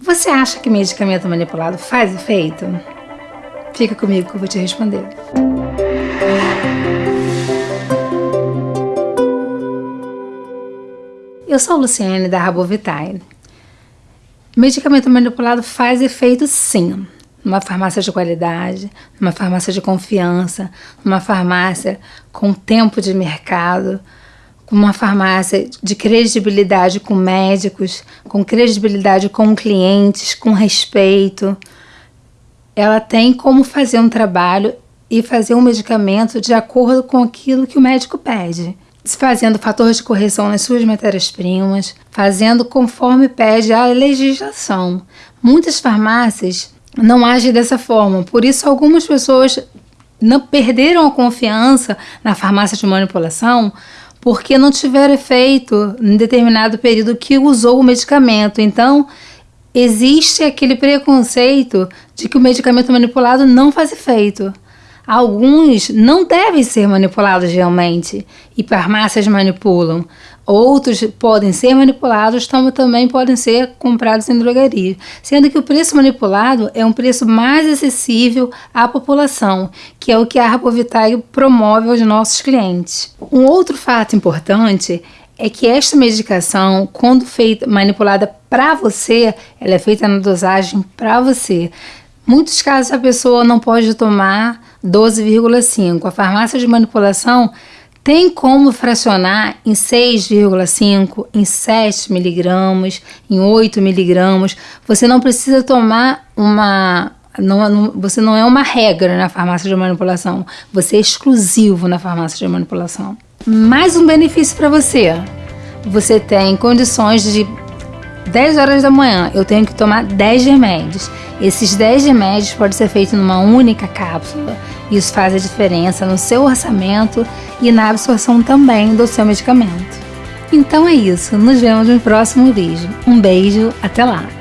Você acha que medicamento manipulado faz efeito? Fica comigo que eu vou te responder. Eu sou Luciane da Rabovitae. Medicamento manipulado faz efeito sim. Numa farmácia de qualidade, numa farmácia de confiança, numa farmácia com tempo de mercado, uma farmácia de credibilidade com médicos, com credibilidade com clientes, com respeito. Ela tem como fazer um trabalho e fazer um medicamento de acordo com aquilo que o médico pede. Fazendo fator de correção nas suas matérias-primas, fazendo conforme pede a legislação. Muitas farmácias não agem dessa forma, por isso algumas pessoas não perderam a confiança na farmácia de manipulação porque não tiver efeito em determinado período que usou o medicamento. Então, existe aquele preconceito de que o medicamento manipulado não faz efeito. Alguns não devem ser manipulados realmente e farmácias manipulam. Outros podem ser manipulados, como também podem ser comprados em drogaria, sendo que o preço manipulado é um preço mais acessível à população, que é o que a Arpovitae promove aos nossos clientes. Um outro fato importante é que esta medicação, quando feita manipulada para você, ela é feita na dosagem para você. Muitos casos a pessoa não pode tomar 12,5. A farmácia de manipulação tem como fracionar em 6,5, em 7 miligramas, em 8 miligramas. Você não precisa tomar uma. Não, não, você não é uma regra na farmácia de manipulação. Você é exclusivo na farmácia de manipulação. Mais um benefício para você. Você tem condições de 10 horas da manhã, eu tenho que tomar 10 remédios. Esses 10 remédios podem ser feitos numa única cápsula. Isso faz a diferença no seu orçamento e na absorção também do seu medicamento. Então é isso, nos vemos no próximo vídeo. Um beijo, até lá!